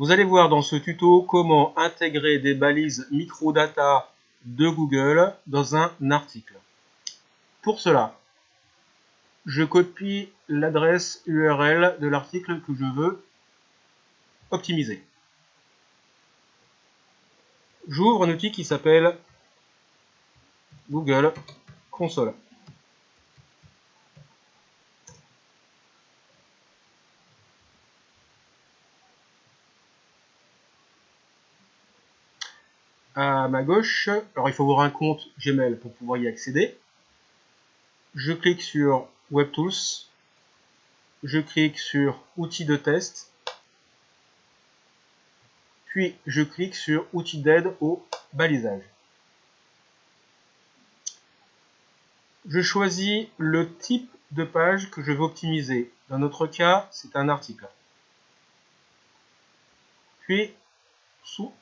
Vous allez voir dans ce tuto comment intégrer des balises microdata de Google dans un article. Pour cela, je copie l'adresse URL de l'article que je veux optimiser. J'ouvre un outil qui s'appelle Google Console. À ma gauche, alors il faut avoir un compte Gmail pour pouvoir y accéder. Je clique sur WebTools, je clique sur Outils de test, puis je clique sur Outils d'aide au balisage. Je choisis le type de page que je veux optimiser. Dans notre cas, c'est un article. Puis,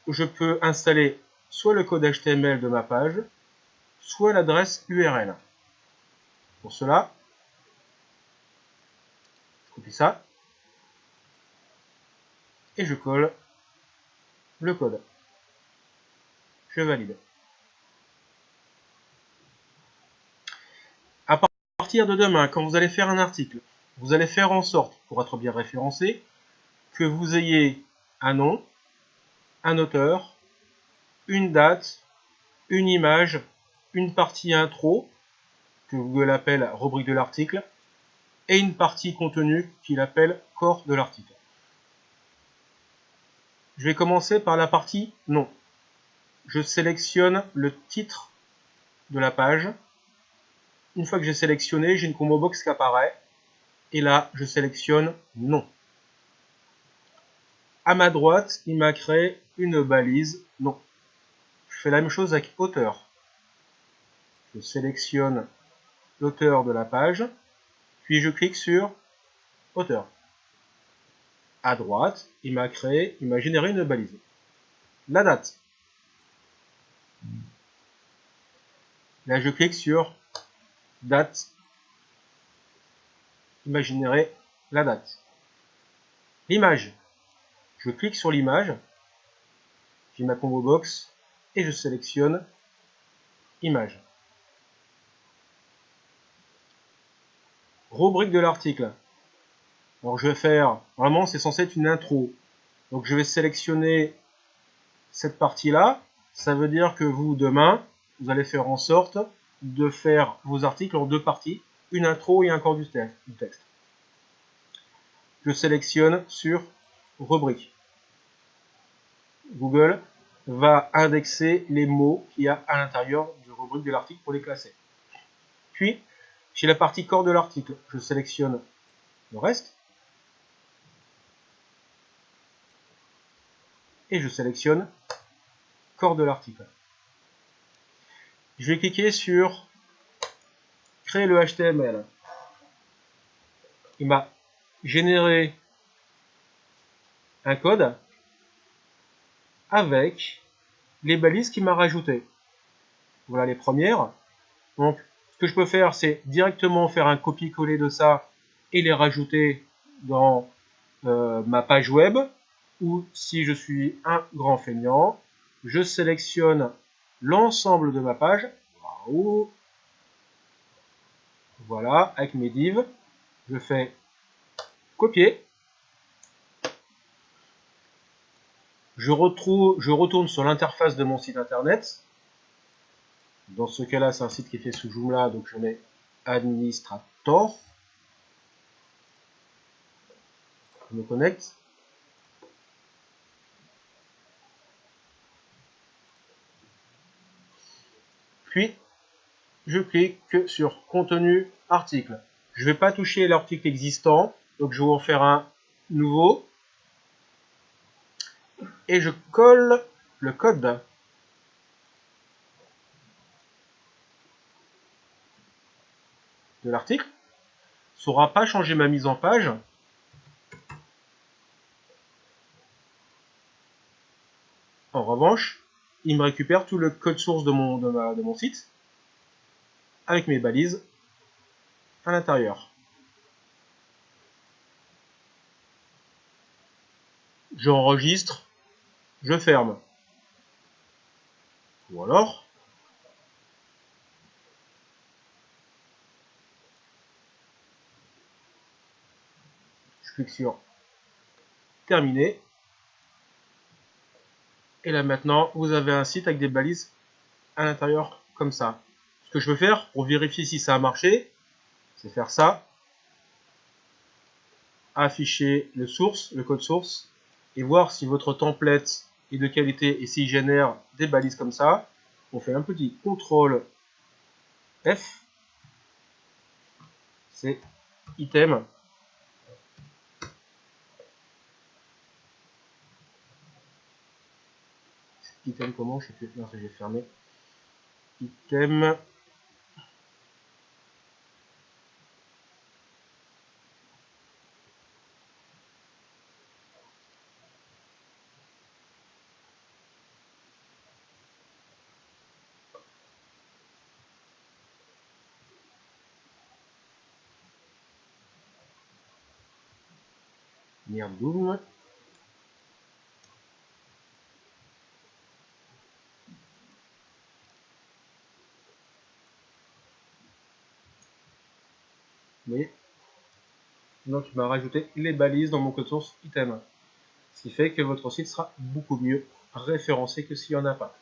je peux installer soit le code HTML de ma page, soit l'adresse URL. Pour cela, je copie ça et je colle le code. Je valide. À partir de demain, quand vous allez faire un article, vous allez faire en sorte, pour être bien référencé, que vous ayez un nom, un auteur, une date, une image, une partie intro, que Google appelle rubrique de l'article, et une partie contenu qu'il appelle corps de l'article. Je vais commencer par la partie nom. Je sélectionne le titre de la page. Une fois que j'ai sélectionné, j'ai une combo box qui apparaît. Et là, je sélectionne nom. À ma droite, il m'a créé une balise nom. Je fais la même chose avec auteur. Je sélectionne l'auteur de la page, puis je clique sur auteur. À droite, il m'a créé, il m'a généré une balise. La date. Là, je clique sur date. Il m'a généré la date. L'image. Je clique sur l'image. J'ai ma combo box et je sélectionne image. Rubrique de l'article. Alors je vais faire, vraiment c'est censé être une intro. Donc je vais sélectionner cette partie-là. Ça veut dire que vous, demain, vous allez faire en sorte de faire vos articles en deux parties, une intro et un corps du texte. Je sélectionne sur rubrique. Google va indexer les mots qu'il y a à l'intérieur du rubrique de l'article pour les classer. Puis, chez la partie corps de l'article, je sélectionne le reste. Et je sélectionne corps de l'article. Je vais cliquer sur créer le HTML. Il m'a généré un code avec les balises qu'il m'a rajoutées. Voilà les premières. Donc, ce que je peux faire, c'est directement faire un copier-coller de ça et les rajouter dans euh, ma page web. Ou si je suis un grand feignant, je sélectionne l'ensemble de ma page. Voilà, avec mes divs. Je fais copier. Je, retourne sur l'interface de mon site internet. Dans ce cas-là, c'est un site qui est fait sous Joomla, donc je mets administrator. Je me connecte. Puis, je clique sur contenu article. Je ne vais pas toucher l'article existant, donc je vais en faire un nouveau et je colle le code. de l'article. Ça n'aura pas changé ma mise en page. En revanche, il me récupère tout le code source de mon, de mon site avec mes balises à l'intérieur. j'enregistre, je ferme. Ou alors, je clique sur terminer. Et là maintenant, vous avez un site avec des balises à l'intérieur comme ça. Ce que je veux faire pour vérifier si ça a marché, c'est faire ça. Afficher le source, le code source, et voir si votre template de qualité et s'il génère des balises comme ça. On fait un petit CTRL F. C'est item. Item comment? Je sais plus. J'ai fermé. Item. Vous voyez Donc il m'a rajouté les balises dans mon code source item. Ce qui fait que votre site sera beaucoup mieux référencé que s'il n'y en a pas.